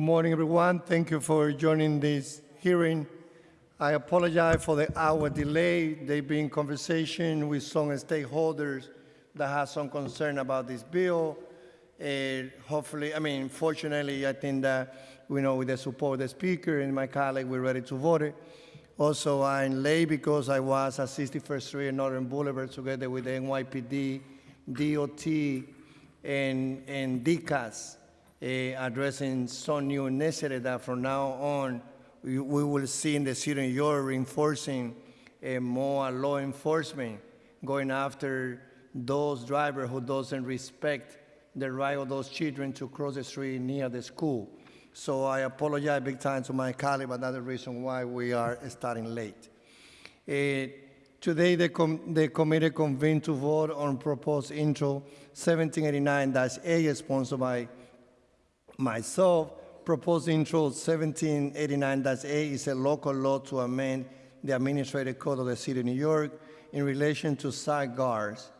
Good morning, everyone. Thank you for joining this hearing. I apologize for the hour delay. They've been in conversation with some stakeholders that have some concern about this bill. Hopefully, I mean, fortunately, I think that, you know, with the support of the speaker and my colleague, we're ready to vote it. Also, I'm late because I was at 61st Street and Northern Boulevard together with the NYPD, DOT, and, and DCAS, addressing some new initiative that from now on, we, we will see in the city York reinforcing uh, more law enforcement, going after those drivers who doesn't respect the right of those children to cross the street near the school. So I apologize big time to my colleague, but that's the reason why we are starting late. Uh, today, the, com the committee convened to vote on proposed intro 1789-A, sponsored by myself. Proposed intro 1789-A is a local law to amend the Administrative Code of the City of New York in relation to side guards.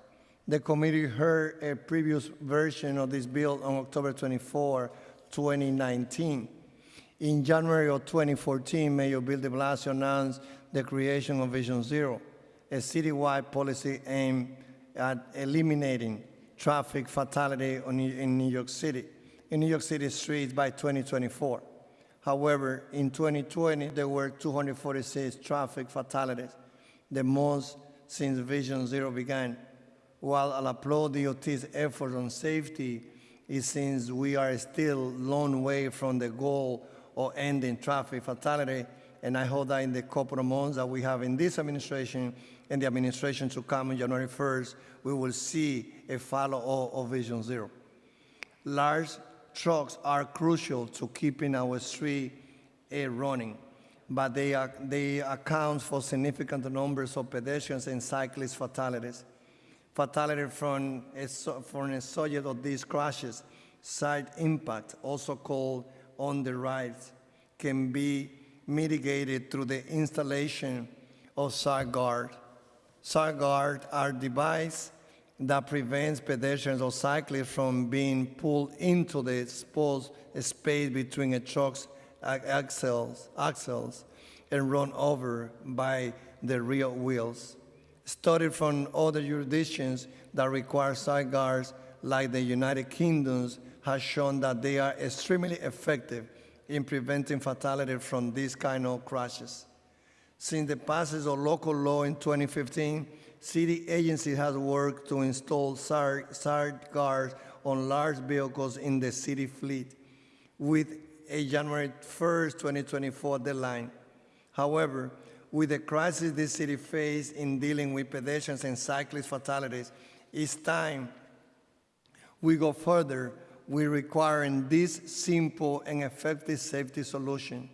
The committee heard a previous version of this bill on October 24, 2019. In January of 2014, Mayor Bill de Blasio announced the creation of Vision Zero, a citywide policy aimed at eliminating traffic fatality in New York City, in New York City streets by 2024. However, in 2020, there were 246 traffic fatalities, the most since Vision Zero began. While I'll applaud DOT's effort on safety, it seems we are still a long way from the goal of ending traffic fatality, and I hope that in the couple of months that we have in this administration and the administration to come on January 1st, we will see a follow-up of Vision Zero. Large trucks are crucial to keeping our street uh, running, but they, are, they account for significant numbers of pedestrians and cyclist fatalities. Fatality from a, from a subject of these crashes, side impact, also called on the right, can be mitigated through the installation of side guard. Side guard are devices that prevents pedestrians or cyclists from being pulled into the exposed space between a truck's axles, axles and run over by the rear wheels. Studies from other jurisdictions that require side guards, like the United Kingdoms, has shown that they are extremely effective in preventing fatality from these kind of crashes. Since the passage of local law in 2015, city agencies have worked to install side guards on large vehicles in the city fleet with a January 1st, 2024 deadline. However, with the crisis this city faces in dealing with pedestrians and cyclist fatalities, it's time we go further we requiring this simple and effective safety solution.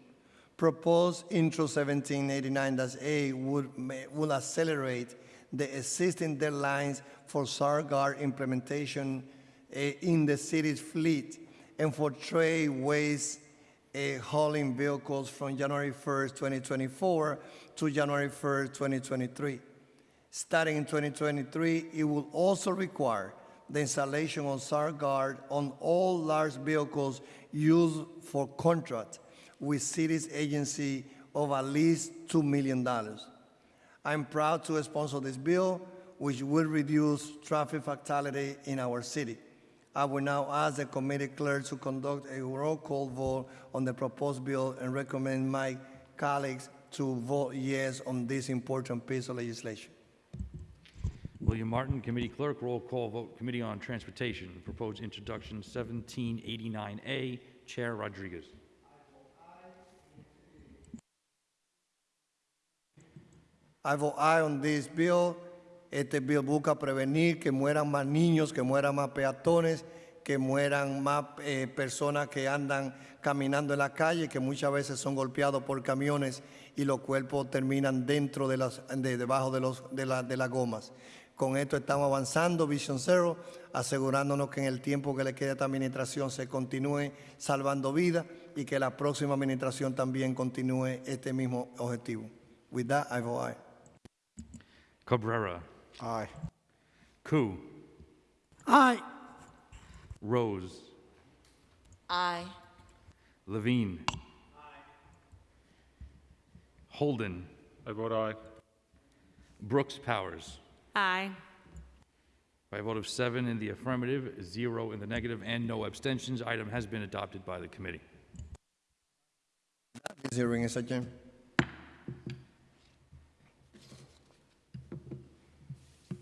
Proposed Intro 1789-A would, would accelerate the existing deadlines for guard implementation uh, in the city's fleet and for trade waste uh, hauling vehicles from January 1st, 2024 to January 1st, 2023. Starting in 2023, it will also require the installation of guard on all large vehicles used for contract with cities agency of at least $2 million. I'm proud to sponsor this bill, which will reduce traffic fatality in our city. I will now ask the committee clerk to conduct a roll call vote on the proposed bill and recommend my colleagues to vote yes on this important piece of legislation. William Martin, Committee Clerk, roll call vote, Committee on Transportation, proposed introduction 1789A, Chair Rodriguez. I vote aye on this bill. Este bill busca prevenir que mueran más niños, que mueran más peatones, que mueran más eh, personas que andan caminando en la calle, que muchas veces son golpeados por camiones y los cuerpos terminan dentro de las, de, debajo de, los, de, la, de las gomas. Con esto estamos avanzando, Vision Zero, asegurándonos que en el tiempo que le queda a esta administración se continúe salvando vidas y que la próxima administración también continúe este mismo objetivo. With that, I vote aye. Cabrera. Aye. Koo. Aye. Rose. Aye. Levine. Aye. Holden. I vote aye. Brooks Powers. Aye. By a vote of seven in the affirmative, zero in the negative, and no abstentions, item has been adopted by the committee. This hearing is adjourned.